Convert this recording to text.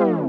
Oh.